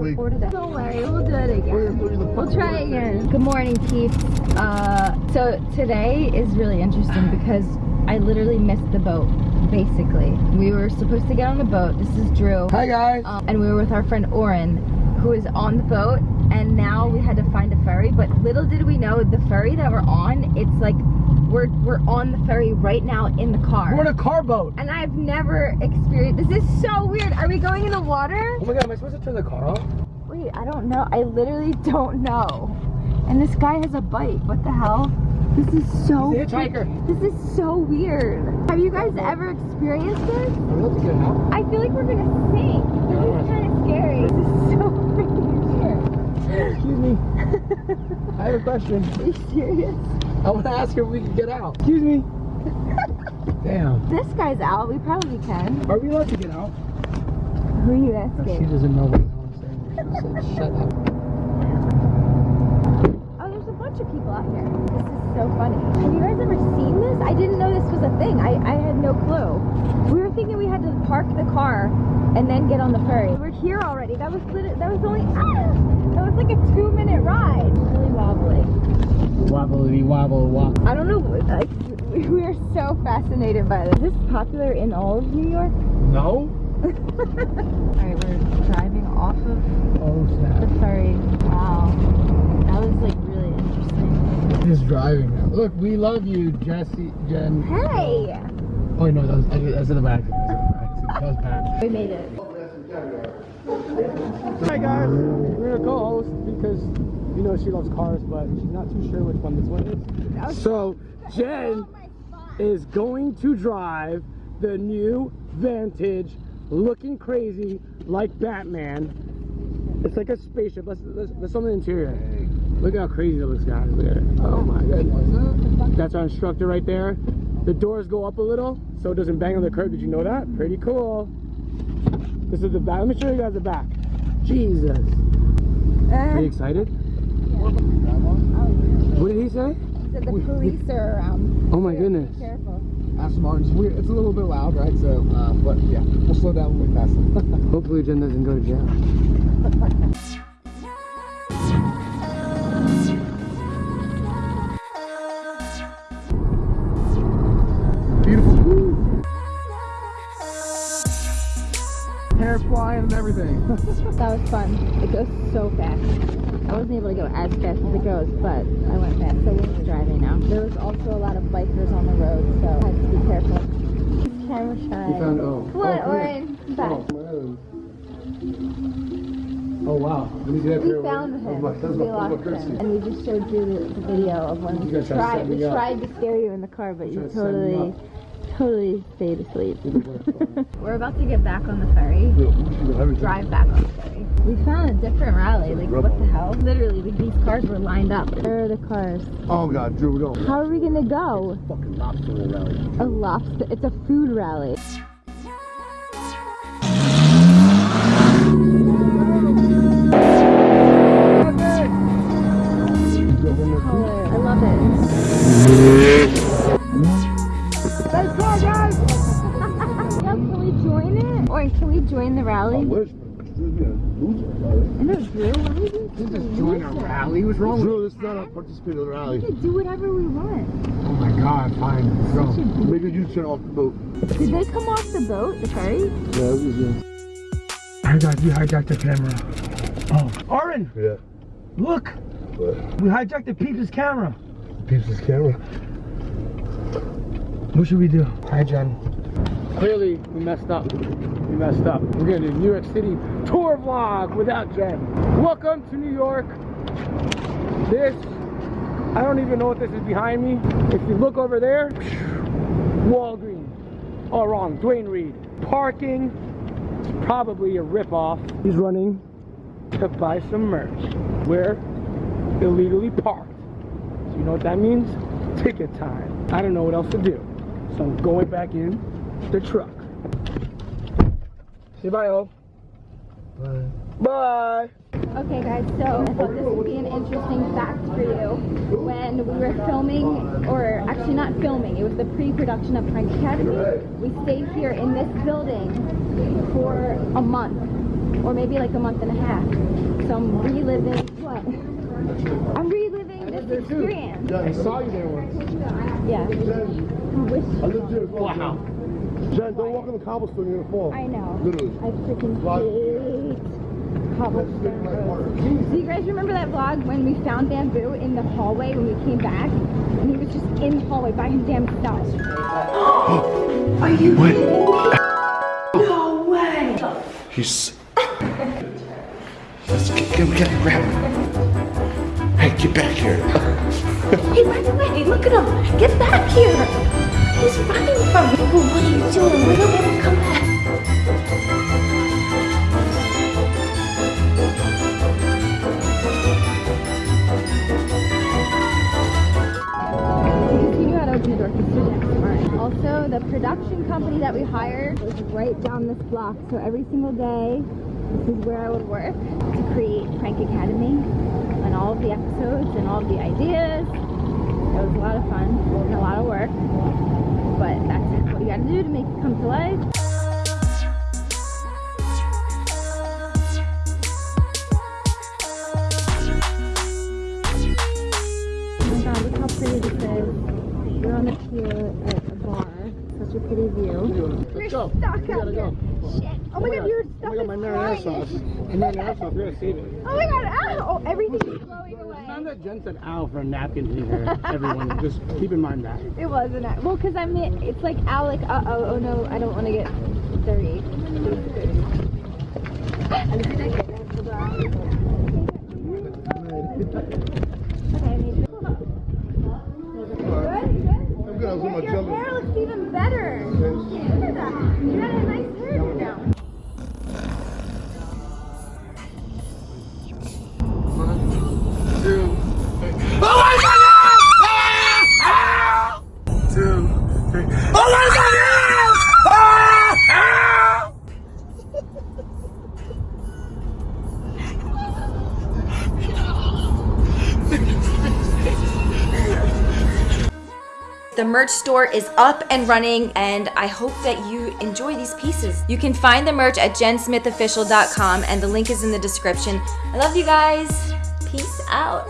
Don't worry, we'll do it again. We'll try again. Good morning, peeps. Uh, so today is really interesting because I literally missed the boat, basically. We were supposed to get on the boat. This is Drew. Hi guys. Um, and we were with our friend Oren, who is on the boat. And now we had to find a ferry. But little did we know, the ferry that we're on, it's like we're we're on the ferry right now in the car. We're in a car boat. and I've never experienced. This is so weird. Are we going in the water? Oh my god, am I supposed to turn the car off? Wait, I don't know. I literally don't know. And this guy has a bite. What the hell? This is so. He's. This is so weird. Have you guys ever experienced this? I'm about to get out. I feel like we're gonna sink. This is kind of scary. This is so freaking weird. Excuse me. I have a question. Are you serious? I want to ask her if we can get out. Excuse me. Damn. This guy's out. We probably can. Are we allowed to get out? Who are you asking? She doesn't know what I'm saying. She said, shut up. Oh, there's a bunch of people out here. This is so funny. Have you guys ever seen this? I didn't know this was a thing. I, I had no clue. We were thinking we had to park the car and then get on the ferry. We're here already. That was lit- that was only ah, was like a two minute ride. Really wobbly. Wobbly wobble wobble. I don't know. Like we we are so fascinated by this. Is this popular in all of New York? No? All right, we're driving off of Oh the snap. ferry. Wow, that was like really interesting. Just driving now. Look, we love you, Jesse, Jen. Hey, Oh no, that was, that's in the back. That was bad. we made it. Hi guys, we're gonna co-host because you know she loves cars, but she's not too sure which one this one is. So Jen is going to drive the new Vantage, looking crazy like Batman. It's like a spaceship. Let's let's, let's on the interior. Look at how crazy it looks, guys. Look at it. Oh my goodness. That's our instructor right there. The doors go up a little so it doesn't bang on the curb. Did you know that? Pretty cool. This is the back. Let me show you guys the back. Jesus. Are you excited? What did he say? He said the police are around. Oh my goodness. Be careful. Aston Martin's weird. It's a little bit loud, right? So, uh, but yeah, we'll slow down when we pass them. Hopefully Jen doesn't go to jail. That was fun. It goes so fast. I wasn't able to go as fast as it goes, but I went fast. So we're driving now. There was also a lot of bikers on the road, so I had to be careful. Camera shy. You found oh. Come on, oh, Oren. Back. Oh, oh wow. Let me see that We found him. Oh, my, that's we lost him. And we just showed you the, the video of when You we tried we up. tried to scare you in the car, but you Tried to set me totally, stayed asleep. We're about to get back on the ferry. Drive back on the ferry. We found a different rally. Like, what the hell? Literally, like, these cars were lined up. Where are the cars? Oh God, Drew, don't. How are we gonna go? Fucking lobster rally. A lobster. It's a food rally. I know, Drew. Why are you You just join a rally. What's wrong with Drew, this is not a participant in the We can do whatever we want. Oh my god, fine. Let's go. Make a U-turn off the boat. Did they come off the boat, the ferry? Yeah, this is I got you hijacked the camera. Oh. Oren, Yeah. look! What? We hijacked the peeps' camera. Peeps camera. What should we do? Hi, Jen. Clearly, we messed up. We messed up. We're gonna do New York City tour vlog without Jen. Welcome to New York. This, I don't even know what this is behind me. If you look over there, Walgreens. Oh, wrong. Duane Reade. Parking. It's probably a ripoff. He's running to buy some merch. We're illegally parked. So you know what that means? Ticket time. I don't know what else to do. So I'm going back in the truck. Say bye, oh. Bye. Bye. Okay, guys, so I thought this would be an interesting fact for you. When we were filming, or actually not filming, it was the pre production of Prank Academy, we stayed here in this building for a month. or maybe like a month and a half. So I'm reliving what? I'm reliving this experience. I saw you there once. Yeah. I wish. I lived here. Wow. Jen, don't walk on the cobblestone, you're gonna fall. I know. Literally. I freaking Vlog. hate cobblestone That's roads. Do you guys remember that vlog when we found Bamboo in the hallway when we came back? And he was just in the hallway by his damn self. Oh, Are you what? No way! He's. Let's get, him, get, get, grab him. Hey, get back here. He ran away. Look at him. Get back here. He's running from you. What are you doing? We don't let him come back. Also, the production company that we hired was right down this block. So every single day, this is where I would work to create Prank Academy and all of the episodes and all of the ideas. It was a lot of fun and a lot of work. But that's what you gotta do to make it come to life. Oh my god, look how pretty this is. We're on the pier at a bar. Such a pretty view. Let's go. stuck We out gotta go. Shit. Oh my god, your Oh my god, oh my is marinara flying. sauce. My marinara sauce, we're gonna save it. Oh my god, ow! Oh, everything is blowing It's not away. that Jen said ow for napkins in here. Everyone, just keep in mind that. It wasn't. that- Well, because I'm. It's like Alec. Uh oh. Oh no, I don't want to get dirty. Okay, The merch store is up and running, and I hope that you enjoy these pieces. You can find the merch at jensmithofficial.com, and the link is in the description. I love you guys. Peace out.